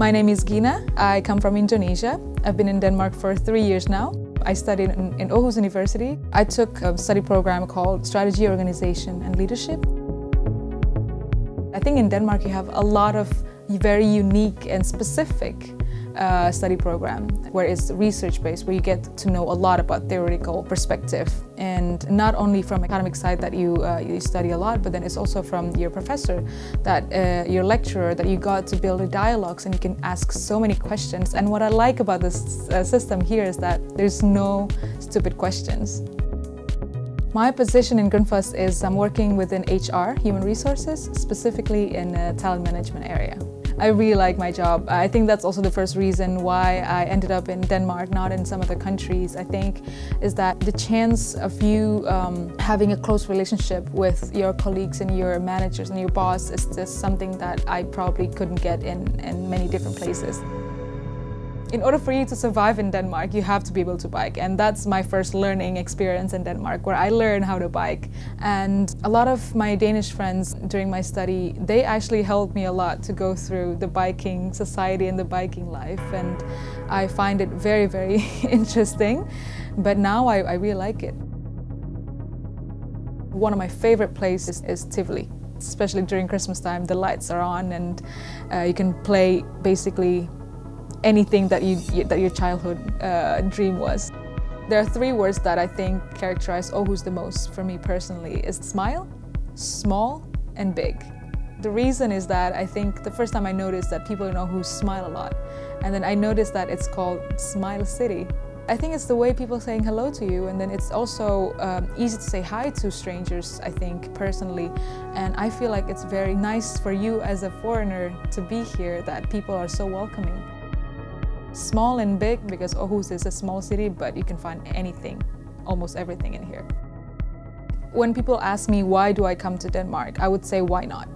My name is Gina. I come from Indonesia. I've been in Denmark for three years now. I studied in, Aarhus University. I took a study program called Strategy, Organization and Leadership. I think in Denmark you have a lot of very unique and specific uh, study program where it's research-based, where you get to know a lot about theoretical perspective. And not only from academic side that you, uh, you study a lot, but then it's also from your professor, that uh, your lecturer, that you got to build a dialogues and you can ask so many questions. And what I like about this uh, system here is that there's no stupid questions. My position in Grundfos is I'm working within HR, human resources, specifically in the talent management area. I really like my job. I think that's also the first reason why I ended up in Denmark, not in some other countries, I think, is that the chance of you um, having a close relationship with your colleagues and your managers and your boss is just something that I probably couldn't get in, in many different places. In order for you to survive in Denmark, you have to be able to bike. And that's my first learning experience in Denmark, where I learned how to bike. And a lot of my Danish friends during my study, they actually helped me a lot to go through the biking society and the biking life. And I find it very, very interesting. But now I, I really like it. One of my favorite places is Tivoli especially during Christmas time, the lights are on and uh, you can play basically anything that, you, that your childhood uh, dream was. There are three words that I think characterize Aarhus the most for me personally is smile, small and big. The reason is that I think the first time I noticed that people in Aarhus smile a lot and then I noticed that it's called Smile City. I think it's the way people saying hello to you and then it's also um, easy to say hi to strangers, I think, personally. And I feel like it's very nice for you as a foreigner to be here that people are so welcoming. Small and big because Aarhus is a small city, but you can find anything, almost everything in here. When people ask me why do I come to Denmark, I would say why not.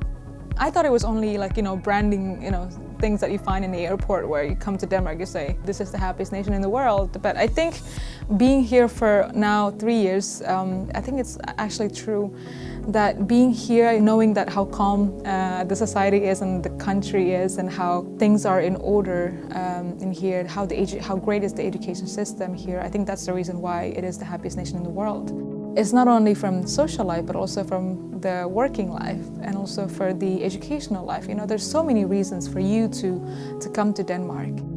I thought it was only like, you know, branding, you know, things that you find in the airport where you come to Denmark, you say, this is the happiest nation in the world. But I think being here for now three years, um, I think it's actually true that being here, knowing that how calm uh, the society is and the country is and how things are in order um, in here, how, the how great is the education system here, I think that's the reason why it is the happiest nation in the world. It's not only from social life, but also from the working life and also for the educational life. You know, there's so many reasons for you to, to come to Denmark.